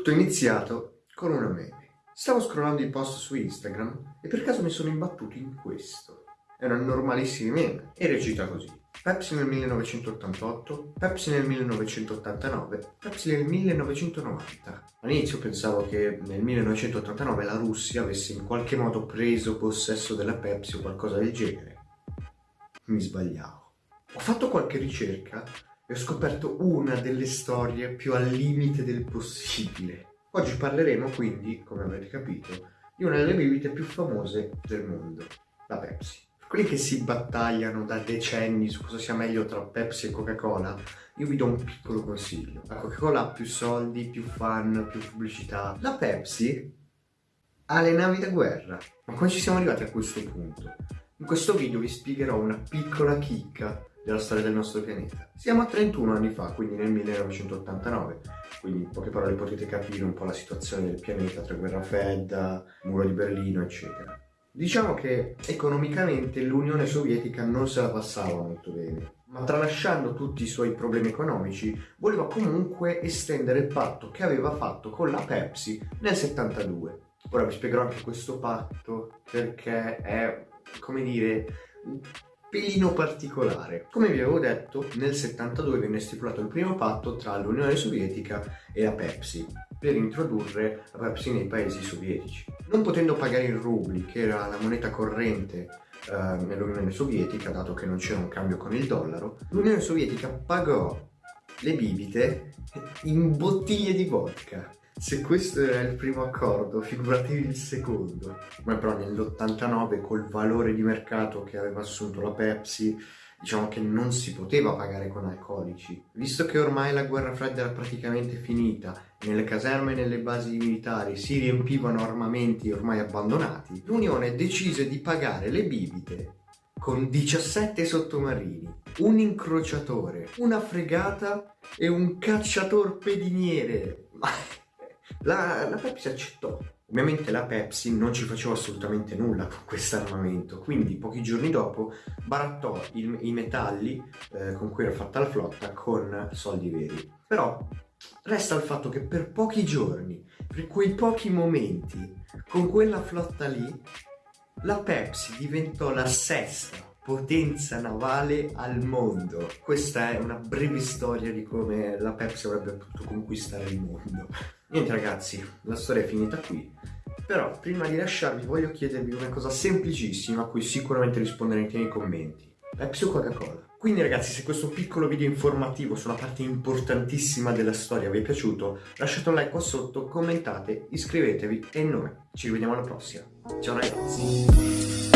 Tutto iniziato con una meme. Stavo scrollando i post su Instagram e per caso mi sono imbattuto in questo. È una normalissima meme e recita così. Pepsi nel 1988, Pepsi nel 1989, Pepsi nel 1990. All'inizio pensavo che nel 1989 la Russia avesse in qualche modo preso possesso della Pepsi o qualcosa del genere. Mi sbagliavo. Ho fatto qualche ricerca ho scoperto una delle storie più al limite del possibile. Oggi parleremo quindi, come avrete capito, di una delle bibite più famose del mondo, la Pepsi. Quelli che si battagliano da decenni su cosa sia meglio tra Pepsi e Coca-Cola, io vi do un piccolo consiglio. La Coca-Cola ha più soldi, più fan, più pubblicità. La Pepsi ha le navi da guerra. Ma come ci siamo arrivati a questo punto? In questo video vi spiegherò una piccola chicca della storia del nostro pianeta. Siamo a 31 anni fa, quindi nel 1989, quindi in poche parole potete capire un po' la situazione del pianeta tra guerra fredda, muro di Berlino, eccetera. Diciamo che economicamente l'Unione Sovietica non se la passava molto bene, ma tralasciando tutti i suoi problemi economici, voleva comunque estendere il patto che aveva fatto con la Pepsi nel 72. Ora vi spiegherò anche questo patto perché è, come dire, pelino particolare. Come vi avevo detto, nel 72 venne stipulato il primo patto tra l'Unione Sovietica e la Pepsi per introdurre la Pepsi nei paesi sovietici. Non potendo pagare in rubli, che era la moneta corrente eh, nell'Unione Sovietica, dato che non c'era un cambio con il dollaro, l'Unione Sovietica pagò le bibite in bottiglie di vodka se questo era il primo accordo, figuratevi il secondo. Ma però nell'89 col valore di mercato che aveva assunto la Pepsi, diciamo che non si poteva pagare con alcolici. Visto che ormai la guerra fredda era praticamente finita, nelle caserme e nelle basi militari si riempivano armamenti ormai abbandonati, l'Unione decise di pagare le bibite con 17 sottomarini, un incrociatore, una fregata e un cacciatorpediniere. La, la Pepsi accettò. Ovviamente la Pepsi non ci faceva assolutamente nulla con questo armamento, quindi pochi giorni dopo barattò il, i metalli eh, con cui era fatta la flotta con soldi veri. Però resta il fatto che per pochi giorni, per quei pochi momenti, con quella flotta lì, la Pepsi diventò la sesta potenza navale al mondo. Questa è una breve storia di come la Pepsi avrebbe potuto conquistare il mondo. Niente ragazzi, la storia è finita qui. Però prima di lasciarvi voglio chiedervi una cosa semplicissima a cui sicuramente risponderete nei commenti. Pepsi o Coca-Cola? Quindi ragazzi se questo piccolo video informativo su una parte importantissima della storia vi è piaciuto lasciate un like qua sotto, commentate, iscrivetevi e noi ci rivediamo alla prossima. Ciao ragazzi!